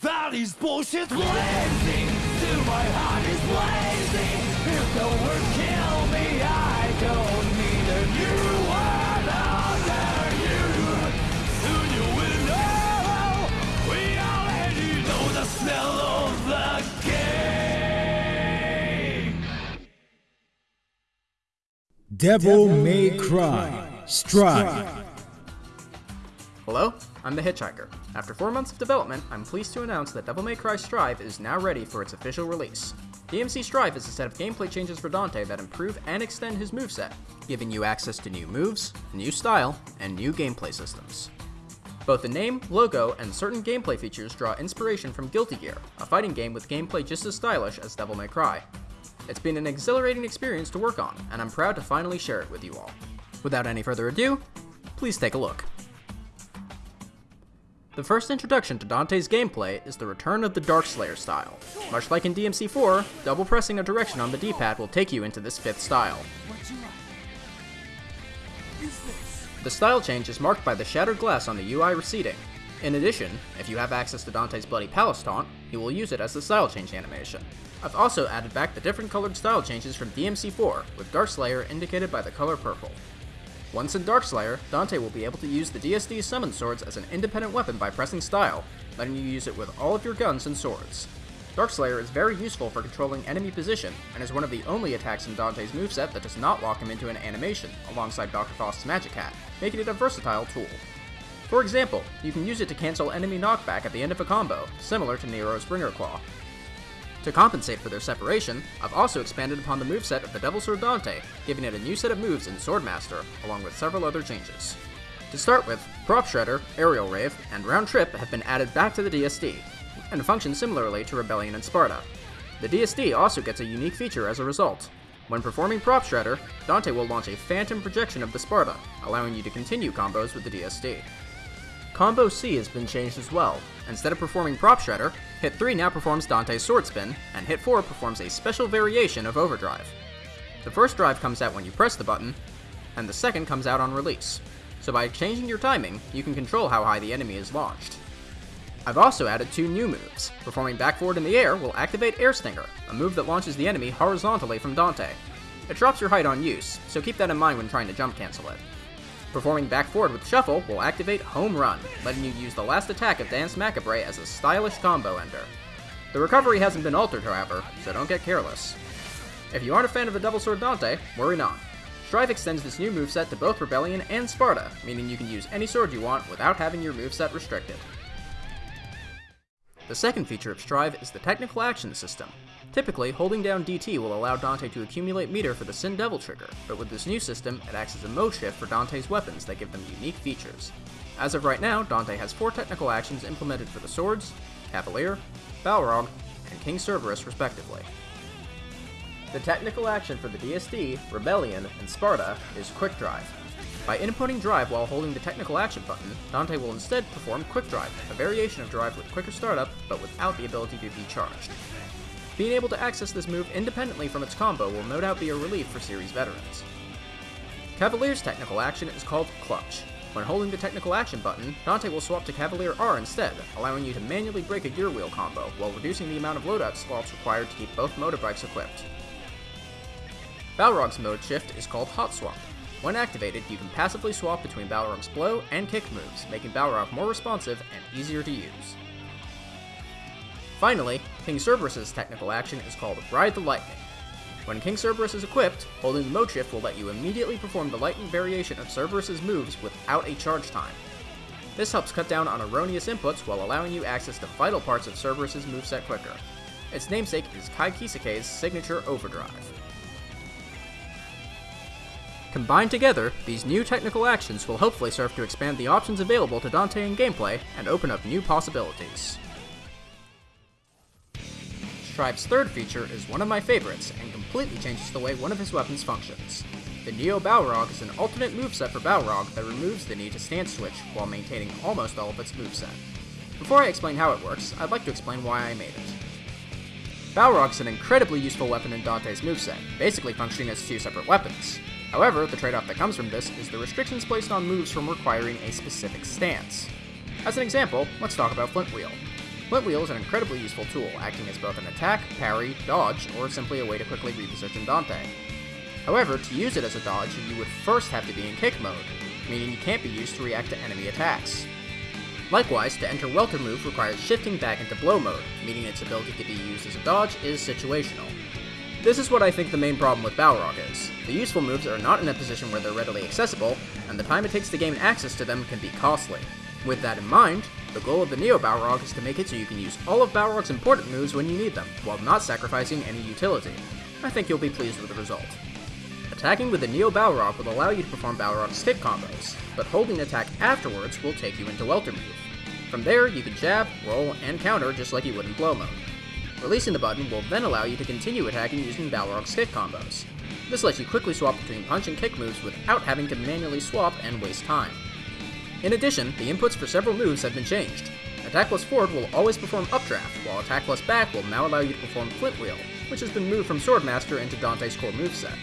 That is bullshit blazing to my heart is blazing. If the word kill me, I don't need a new word under you. Soon you will know. We already know the smell of the game. Devil May Cry Strive. Hello, I'm the Hitchhiker. After four months of development, I'm pleased to announce that Devil May Cry Strive is now ready for its official release. DMC Strive is a set of gameplay changes for Dante that improve and extend his moveset, giving you access to new moves, new style, and new gameplay systems. Both the name, logo, and certain gameplay features draw inspiration from Guilty Gear, a fighting game with gameplay just as stylish as Devil May Cry. It's been an exhilarating experience to work on, and I'm proud to finally share it with you all. Without any further ado, please take a look. The first introduction to Dante's gameplay is the return of the Darkslayer style. Much like in DMC4, double pressing a direction on the D-pad will take you into this fifth style. The style change is marked by the shattered glass on the UI receding. In addition, if you have access to Dante's Bloody Palace taunt, you will use it as the style change animation. I've also added back the different colored style changes from DMC4, with Darkslayer indicated by the color purple. Once in Darkslayer, Dante will be able to use the DSD summon swords as an independent weapon by pressing style, letting you use it with all of your guns and swords. Darkslayer is very useful for controlling enemy position, and is one of the only attacks in Dante's moveset that does not lock him into an animation, alongside Dr. Faust's Magic Hat, making it a versatile tool. For example, you can use it to cancel enemy knockback at the end of a combo, similar to Nero's Bringer Claw. To compensate for their separation, I've also expanded upon the moveset of the Devil Sword Dante, giving it a new set of moves in Swordmaster, along with several other changes. To start with, Prop Shredder, Aerial Rave, and Round Trip have been added back to the DSD, and function similarly to Rebellion and Sparta. The DSD also gets a unique feature as a result. When performing Prop Shredder, Dante will launch a phantom projection of the Sparta, allowing you to continue combos with the DSD. Combo C has been changed as well. Instead of performing Prop Shredder, Hit 3 now performs Dante's Sword Spin, and Hit 4 performs a special variation of Overdrive. The first drive comes out when you press the button, and the second comes out on release. So by changing your timing, you can control how high the enemy is launched. I've also added two new moves. Performing back forward in the air will activate Air Stinger, a move that launches the enemy horizontally from Dante. It drops your height on use, so keep that in mind when trying to jump cancel it. Performing back forward with Shuffle will activate Home Run, letting you use the last attack of Dance Macabre as a stylish combo ender. The recovery hasn't been altered, however, so don't get careless. If you aren't a fan of the Devil Sword Dante, worry not. Strive extends this new moveset to both Rebellion and Sparta, meaning you can use any sword you want without having your moveset restricted. The second feature of Strive is the Technical Action System. Typically, holding down DT will allow Dante to accumulate meter for the Sin Devil trigger, but with this new system, it acts as a mode shift for Dante's weapons that give them unique features. As of right now, Dante has four technical actions implemented for the swords, Cavalier, Balrog, and King Cerberus respectively. The technical action for the DSD, Rebellion, and Sparta is Quick Drive. By inputting Drive while holding the technical action button, Dante will instead perform Quick Drive, a variation of Drive with quicker startup, but without the ability to be charged. Being able to access this move independently from its combo will no doubt be a relief for series veterans. Cavalier's technical action is called Clutch. When holding the technical action button, Dante will swap to Cavalier R instead, allowing you to manually break a gear wheel combo, while reducing the amount of loadout slots required to keep both motorbikes equipped. Balrog's mode shift is called Hot Swap. When activated, you can passively swap between Balrog's blow and kick moves, making Balrog more responsive and easier to use. Finally, King Cerberus' technical action is called Ride the Lightning. When King Cerberus is equipped, holding the mode shift will let you immediately perform the lightning variation of Cerberus' moves without a charge time. This helps cut down on erroneous inputs while allowing you access to vital parts of Cerberus' moveset quicker. Its namesake is Ky Kiske's signature Overdrive. Combined together, these new technical actions will hopefully serve to expand the options available to Dante in gameplay and open up new possibilities. Strive's third feature is one of my favorites and completely changes the way one of his weapons functions. The Neo Balrog is an alternate moveset for Balrog that removes the need to stance switch while maintaining almost all of its moveset. Before I explain how it works, I'd like to explain why I made it. Balrog is an incredibly useful weapon in Dante's moveset, basically functioning as two separate weapons. However, the trade-off that comes from this is the restrictions placed on moves from requiring a specific stance. As an example, let's talk about Flint Flint Wheel is an incredibly useful tool, acting as both an attack, parry, dodge, or simply a way to quickly reposition Dante. However, to use it as a dodge, you would first have to be in kick mode, meaning you can't be used to react to enemy attacks. Likewise, to enter Welter move requires shifting back into blow mode, meaning its ability to be used as a dodge is situational. This is what I think the main problem with Balrog is. The useful moves are not in a position where they're readily accessible, and the time it takes to gain access to them can be costly. With that in mind, the goal of the Neo Balrog is to make it so you can use all of Balrog's important moves when you need them, while not sacrificing any utility. I think you'll be pleased with the result. Attacking with the Neo Balrog will allow you to perform Balrog's stick combos, but holding attack afterwards will take you into Welter move. From there, you can jab, roll, and counter just like you would in blow mode. Releasing the button will then allow you to continue attacking using Balrog's stick combos. This lets you quickly swap between punch and kick moves without having to manually swap and waste time. In addition, the inputs for several moves have been changed. Attack plus forward will always perform updraft, while attack plus back will now allow you to perform flint wheel, which has been moved from Swordmaster into Dante's core moveset.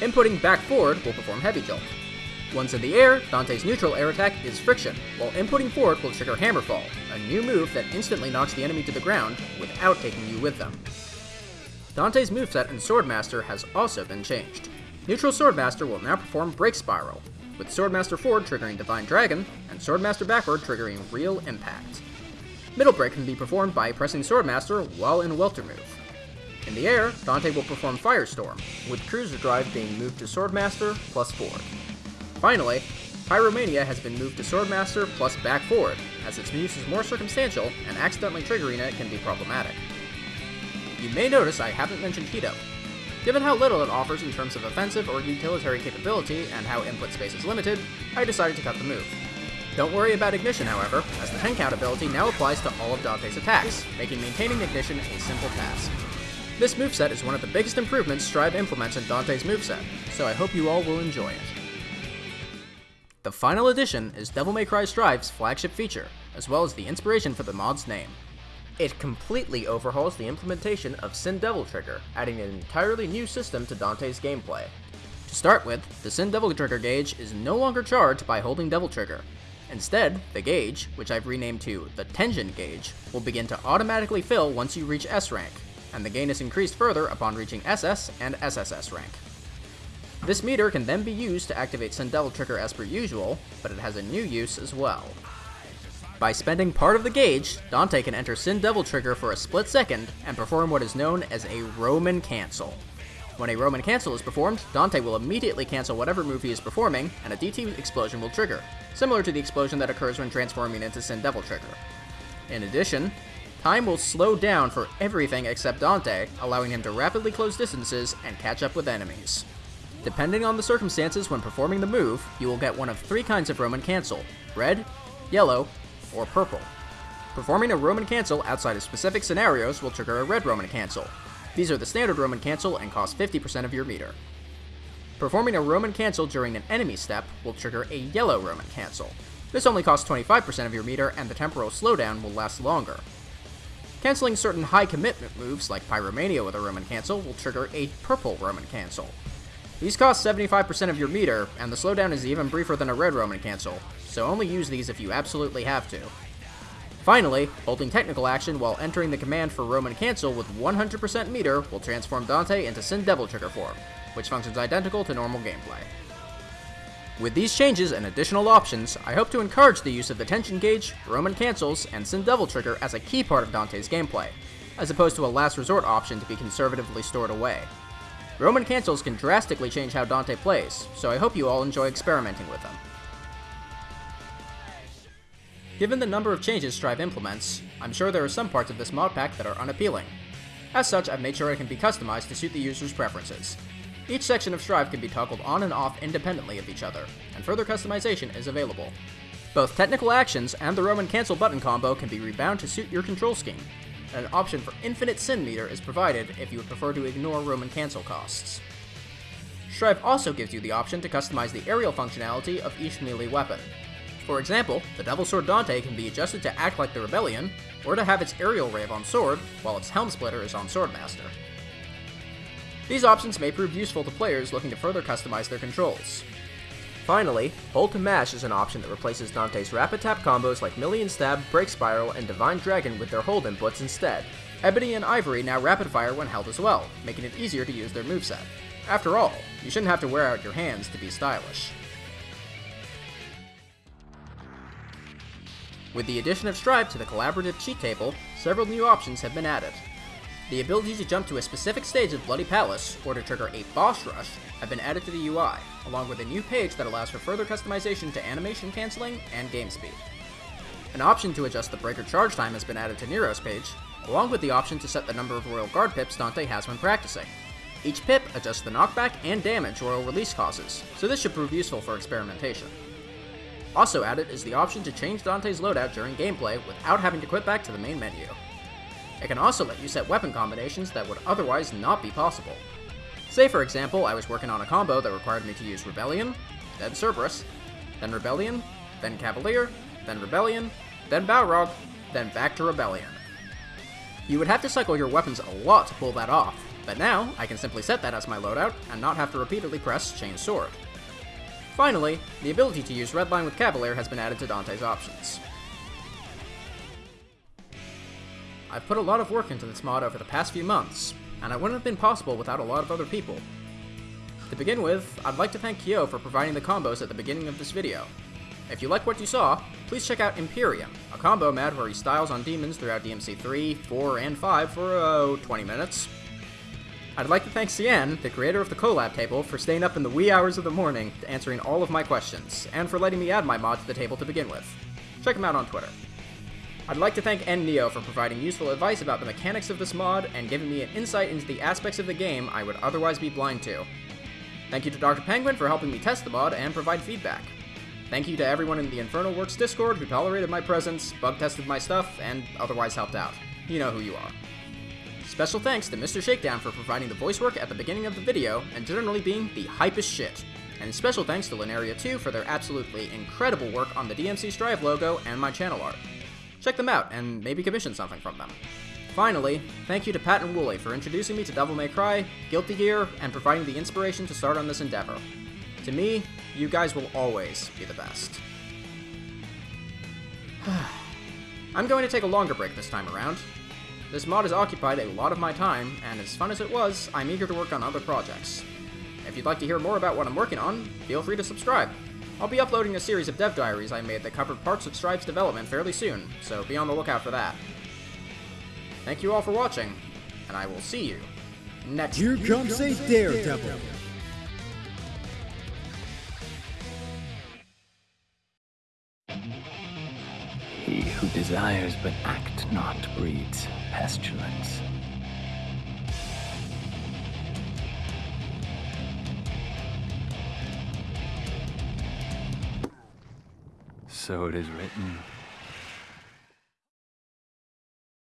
Inputting back forward will perform heavy jolt. Once in the air, Dante's neutral air attack is friction, while inputting forward will trigger hammerfall, a new move that instantly knocks the enemy to the ground without taking you with them. Dante's moveset in Swordmaster has also been changed. Neutral Swordmaster will now perform Break Spiral, with Swordmaster forward triggering Divine Dragon, and Swordmaster backward triggering Real Impact. Middle break can be performed by pressing Swordmaster while in Welter move. In the air, Dante will perform Firestorm, with Cruiser Drive being moved to Swordmaster plus forward. Finally, Pyromania has been moved to Swordmaster plus back forward, as its use is more circumstantial and accidentally triggering it can be problematic. You may notice I haven't mentioned Hito, Given how little it offers in terms of offensive or utilitarian capability and how input space is limited, I decided to cut the move. Don't worry about Ignition, however, as the 10 count ability now applies to all of Dante's attacks, making maintaining Ignition a simple task. This moveset is one of the biggest improvements Strive implements in Dante's moveset, so I hope you all will enjoy it. The final addition is Devil May Cry Strive's flagship feature, as well as the inspiration for the mod's name. It completely overhauls the implementation of Sin Devil Trigger, adding an entirely new system to Dante's gameplay. To start with, the Sin Devil Trigger gauge is no longer charged by holding Devil Trigger. Instead, the gauge, which I've renamed to the Tension gauge, will begin to automatically fill once you reach S rank, and the gain is increased further upon reaching SS and SSS rank. This meter can then be used to activate Sin Devil Trigger as per usual, but it has a new use as well. By spending part of the gauge, Dante can enter Sin Devil Trigger for a split second and perform what is known as a Roman Cancel. When a Roman Cancel is performed, Dante will immediately cancel whatever move he is performing, and a DT explosion will trigger, similar to the explosion that occurs when transforming into Sin Devil Trigger. In addition, time will slow down for everything except Dante, allowing him to rapidly close distances and catch up with enemies. Depending on the circumstances when performing the move, you will get one of three kinds of Roman Cancel red, yellow, or purple. Performing a Roman cancel outside of specific scenarios will trigger a red Roman cancel. These are the standard Roman cancel and cost 50% of your meter. Performing a Roman cancel during an enemy step will trigger a yellow Roman cancel. This only costs 25% of your meter and the temporal slowdown will last longer. Canceling certain high commitment moves like Pyromania with a Roman cancel will trigger a purple Roman cancel. These cost 75% of your meter, and the slowdown is even briefer than a red Roman cancel, so only use these if you absolutely have to. Finally, holding technical action while entering the command for Roman Cancel with 100% meter will transform Dante into Sin Devil Trigger form, which functions identical to normal gameplay. With these changes and additional options, I hope to encourage the use of the Tension Gauge, Roman Cancels, and Sin Devil Trigger as a key part of Dante's gameplay, as opposed to a last resort option to be conservatively stored away. Roman Cancels can drastically change how Dante plays, so I hope you all enjoy experimenting with them. Given the number of changes Strive implements, I'm sure there are some parts of this mod pack that are unappealing. As such, I've made sure it can be customized to suit the user's preferences. Each section of Strive can be toggled on and off independently of each other, and further customization is available. Both technical actions and the Roman cancel button combo can be rebound to suit your control scheme, and an option for infinite sin meter is provided if you would prefer to ignore Roman cancel costs. Strive also gives you the option to customize the aerial functionality of each melee weapon, for example, the Devil Sword Dante can be adjusted to act like the Rebellion, or to have its aerial rave on Sword, while its Helm Splitter is on Swordmaster. These options may prove useful to players looking to further customize their controls. Finally, hold to mash is an option that replaces Dante's rapid tap combos like Million Stab, Break Spiral, and Divine Dragon with their hold inputs instead. Ebony and Ivory now rapid fire when held as well, making it easier to use their moveset. After all, you shouldn't have to wear out your hands to be stylish. With the addition of Strive to the collaborative cheat table, several new options have been added. The ability to jump to a specific stage of Bloody Palace, or to trigger a boss rush, have been added to the UI, along with a new page that allows for further customization to animation canceling and game speed. An option to adjust the breaker charge time has been added to Nero's page, along with the option to set the number of Royal Guard pips Dante has when practicing. Each pip adjusts the knockback and damage Royal Release causes, so this should prove useful for experimentation. Also added is the option to change Dante's loadout during gameplay without having to quit back to the main menu. It can also let you set weapon combinations that would otherwise not be possible. Say for example, I was working on a combo that required me to use Rebellion, then Cerberus, then Rebellion, then Cavalier, then Rebellion, then Balrog, then back to Rebellion. You would have to cycle your weapons a lot to pull that off, but now I can simply set that as my loadout and not have to repeatedly press Change Sword. Finally, the ability to use Redline with Cavalier has been added to Dante's options. I've put a lot of work into this mod over the past few months, and it wouldn't have been possible without a lot of other people. To begin with, I'd like to thank Kyo for providing the combos at the beginning of this video. If you like what you saw, please check out Imperium, a combo mod where he styles on demons throughout DMC 3, 4, and 5 for, oh, 20 minutes. I'd like to thank Cyan, the creator of the collab table, for staying up in the wee hours of the morning answering all of my questions, and for letting me add my mod to the table to begin with. Check him out on Twitter. I'd like to thank N-Neo for providing useful advice about the mechanics of this mod and giving me an insight into the aspects of the game I would otherwise be blind to. Thank you to Dr. Penguin for helping me test the mod and provide feedback. Thank you to everyone in the Infernal Works Discord who tolerated my presence, bug tested my stuff, and otherwise helped out. You know who you are. Special thanks to Mr. Shakedown for providing the voice work at the beginning of the video and generally being the hypest shit. And special thanks to Linearia 2 for their absolutely incredible work on the DMC Strive logo and my channel art. Check them out and maybe commission something from them. Finally, thank you to Pat and Wooly for introducing me to Devil May Cry, Guilty Gear, and providing the inspiration to start on this endeavor. To me, you guys will always be the best. I'm going to take a longer break this time around. This mod has occupied a lot of my time, and as fun as it was, I'm eager to work on other projects. If you'd like to hear more about what I'm working on, feel free to subscribe. I'll be uploading a series of dev diaries I made that covered parts of Strive's development fairly soon, so be on the lookout for that. Thank you all for watching, and I will see you next Here comes a daredevil. He who desires but act not breeds pestilence. So it is written